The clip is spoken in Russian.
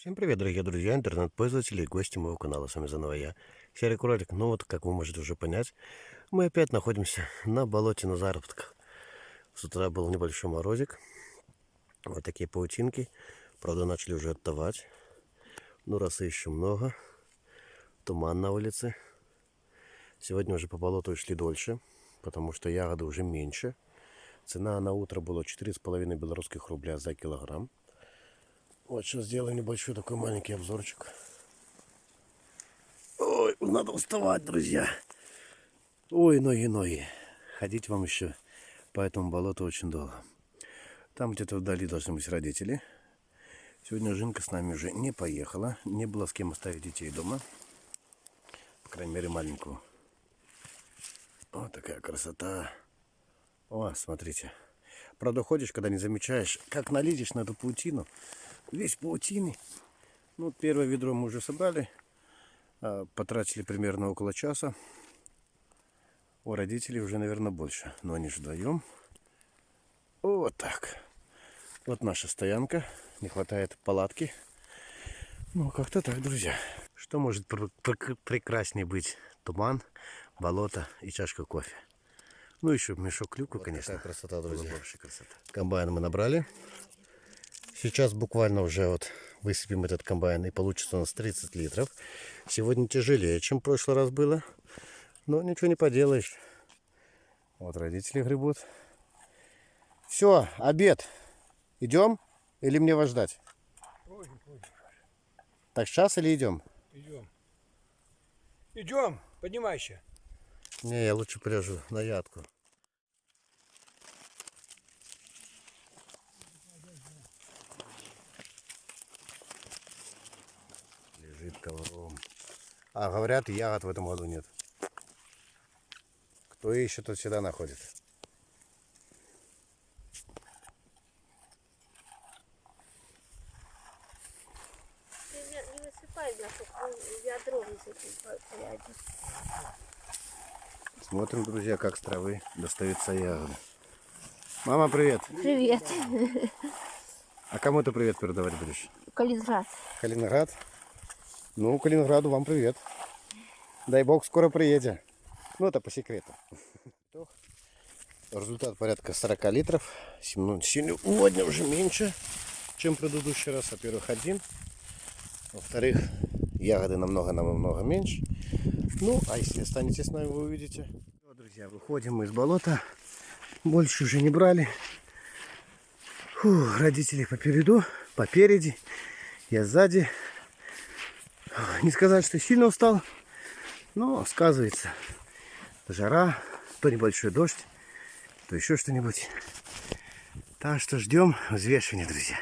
Всем привет, дорогие друзья, интернет-пользователи и гости моего канала. С вами заново я, Серый Кролик. Ну вот, как вы можете уже понять, мы опять находимся на болоте на заработках. С утра был небольшой морозик. Вот такие паутинки. Правда, начали уже оттавать. Но росы еще много. Туман на улице. Сегодня уже по болоту шли дольше, потому что ягоды уже меньше. Цена на утро была 4,5 белорусских рубля за килограмм. Вот сейчас сделаю небольшой такой маленький обзорчик. Ой, надо вставать, друзья. Ой, ноги, ноги. Ходить вам еще по этому болоту очень долго. Там где-то вдали должны быть родители. Сегодня Жинка с нами уже не поехала. Не было с кем оставить детей дома. По крайней мере, маленькую. Вот такая красота. О, смотрите. Правда, ходишь, когда не замечаешь, как налезешь на эту паутину, весь паутины. Ну, первое ведро мы уже собрали. А, потратили примерно около часа. У родителей уже, наверное, больше. Но они же вдвоем. Вот так. Вот наша стоянка. Не хватает палатки. Ну, как-то так, друзья. Что может пр пр прекраснее быть? Туман, болото и чашка кофе. Ну, еще мешок клюквы, вот конечно. Такая красота, друзья. Красота. Комбайн мы набрали. Сейчас буквально уже вот высыпем этот комбайн и получится у нас 30 литров. Сегодня тяжелее, чем в прошлый раз было. Но ничего не поделаешь. Вот родители гребут. Все, обед. Идем или мне вас ждать? Позже, позже. Так сейчас или идем? Идем. Идем, поднимайся. Не, я лучше пряжу на ядку. Лежит ковром. А говорят, ягод в этом году нет. Кто ищет, тот всегда находит. Не высыпай, ведро высыпай Смотрим, друзья, как с травы достаются ягоды. Мама, привет. Привет. А кому ты привет передавать будешь? Калининград. Калининград? Ну, Калининграду вам привет. Дай бог, скоро приедем. Ну, это по секрету. Результат порядка 40 литров. Сегодня уже меньше, чем в предыдущий раз. Во-первых, один. Во-вторых, ягоды намного-намного меньше. Ну, а если останетесь с нами, вы увидите. Друзья, выходим мы из болота. Больше уже не брали. Фу, родители попереду, попереди. Я сзади. Не сказать, что сильно устал, но сказывается жара, то небольшой дождь, то еще что-нибудь. Так что ждем взвешивания, друзья.